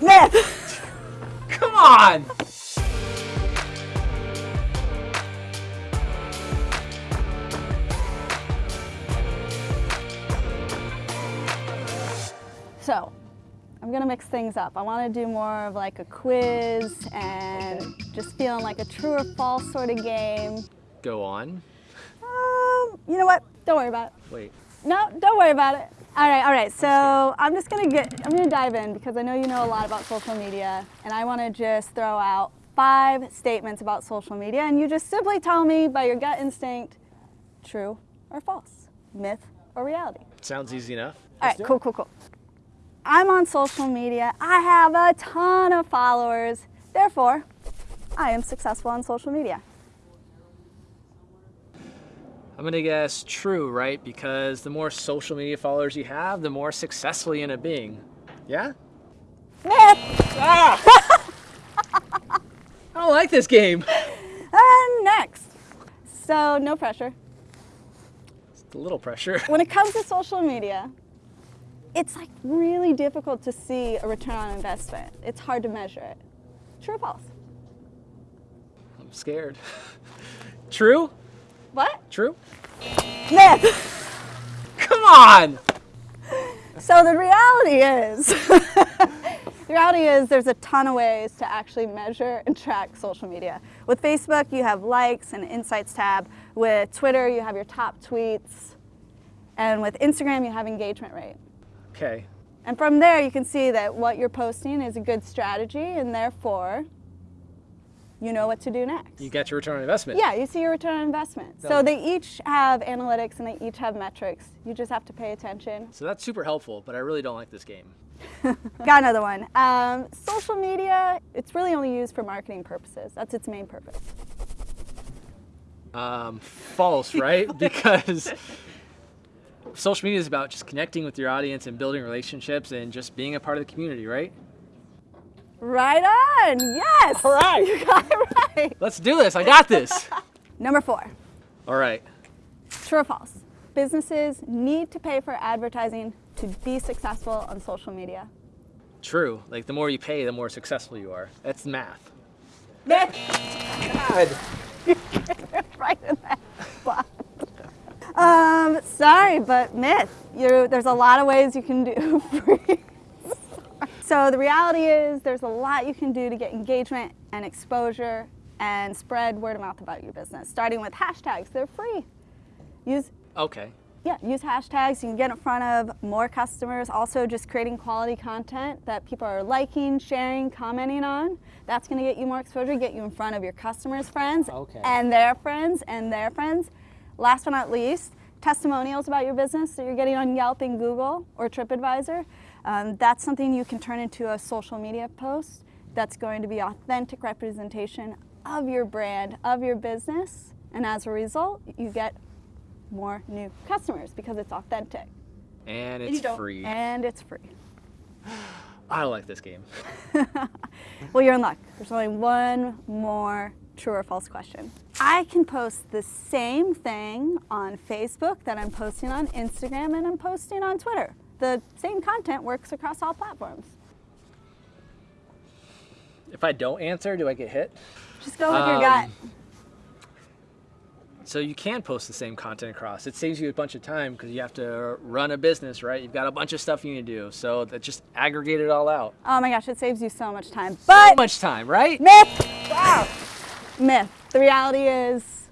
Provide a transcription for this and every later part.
Myth! Come on! So, I'm gonna mix things up. I wanna do more of like a quiz and just feeling like a true or false sort of game. Go on. Um, you know what? Don't worry about it. Wait. No, don't worry about it. All right, all right. So I'm just gonna get, I'm gonna dive in because I know you know a lot about social media and I wanna just throw out five statements about social media and you just simply tell me by your gut instinct, true or false, myth or reality. Sounds easy enough. All right, cool, cool, cool. I'm on social media. I have a ton of followers. Therefore, I am successful on social media. I'm gonna guess true, right? Because the more social media followers you have, the more successful you end up being. Yeah? Ah! I don't like this game. And next. So, no pressure. It's a little pressure. When it comes to social media, it's like really difficult to see a return on investment. It's hard to measure it. True or false? I'm scared. True? What? True? Come on! So the reality is, the reality is there's a ton of ways to actually measure and track social media. With Facebook, you have likes and insights tab. With Twitter, you have your top tweets. And with Instagram, you have engagement rate. Okay. And from there, you can see that what you're posting is a good strategy, and therefore, you know what to do next. You get your return on investment. Yeah, you see your return on investment. So they each have analytics and they each have metrics. You just have to pay attention. So that's super helpful, but I really don't like this game. Got another one. Um, social media, it's really only used for marketing purposes. That's its main purpose. Um, false, right? because social media is about just connecting with your audience and building relationships and just being a part of the community, right? Right on, yes! All right. You got it right. Let's do this. I got this. Number four, All right. true or false? Businesses need to pay for advertising to be successful on social media. True. Like the more you pay, the more successful you are. That's math. Myth! God. right in that spot. Um, sorry, but myth. You, there's a lot of ways you can do free. So the reality is there's a lot you can do to get engagement and exposure and spread word of mouth about your business, starting with hashtags. They're free. Use Okay. yeah, use hashtags. You can get in front of more customers. Also, just creating quality content that people are liking, sharing, commenting on. That's going to get you more exposure, get you in front of your customers' friends Okay. and their friends and their friends. Last but not least, testimonials about your business that you're getting on Yelp and Google or TripAdvisor. Um, that's something you can turn into a social media post that's going to be authentic representation of your brand, of your business. And as a result, you get more new customers because it's authentic. And And it's don't- free. And it's free. I like this game. Well, you're in luck. There's only one more true or false question. I can post the same thing on Facebook that I'm posting on Instagram and I'm posting on Twitter. The same content works across all platforms. If I don't answer, do I get hit? Just go with your gut. Um, So you can post the same content across. It saves you a bunch of time because you have to run a business, right? You've got a bunch of stuff you need to do. So that just aggregate it all out. Oh my gosh, it saves you so much time. So But much time, right? myth! Wow. Myth. The reality is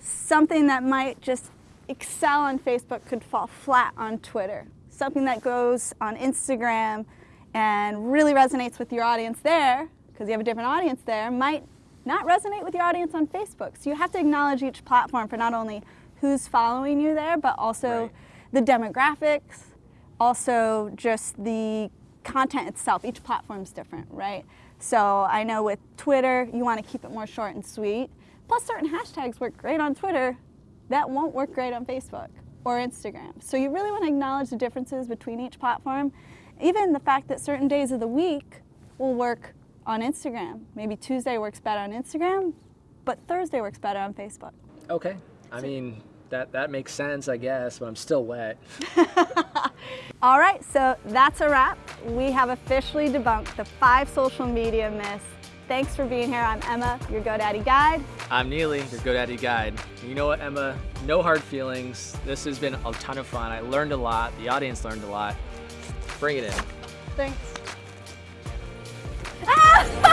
something that might just excel on Facebook could fall flat on Twitter. Something that goes on Instagram and really resonates with your audience there, because you have a different audience there, might not resonate with your audience on Facebook. So you have to acknowledge each platform for not only who's following you there, but also Right. the demographics, also just the content itself. Each platform's different, right? So I know with Twitter, you want to keep it more short and sweet. Plus, certain hashtags work great on Twitter that won't work great on Facebook or Instagram. So you really want to acknowledge the differences between each platform. Even the fact that certain days of the week will work on Instagram. Maybe Tuesday works better on Instagram, but Thursday works better on Facebook. Okay. I mean, that that makes sense, I guess, but I'm still wet. All right, so that's a wrap. We have officially debunked the five social media myths. Thanks for being here. I'm Emma, your GoDaddy guide. I'm Neely, your GoDaddy guide. You know what, Emma? No hard feelings. This has been a ton of fun. I learned a lot. The audience learned a lot. Bring it in. Thanks. Ah!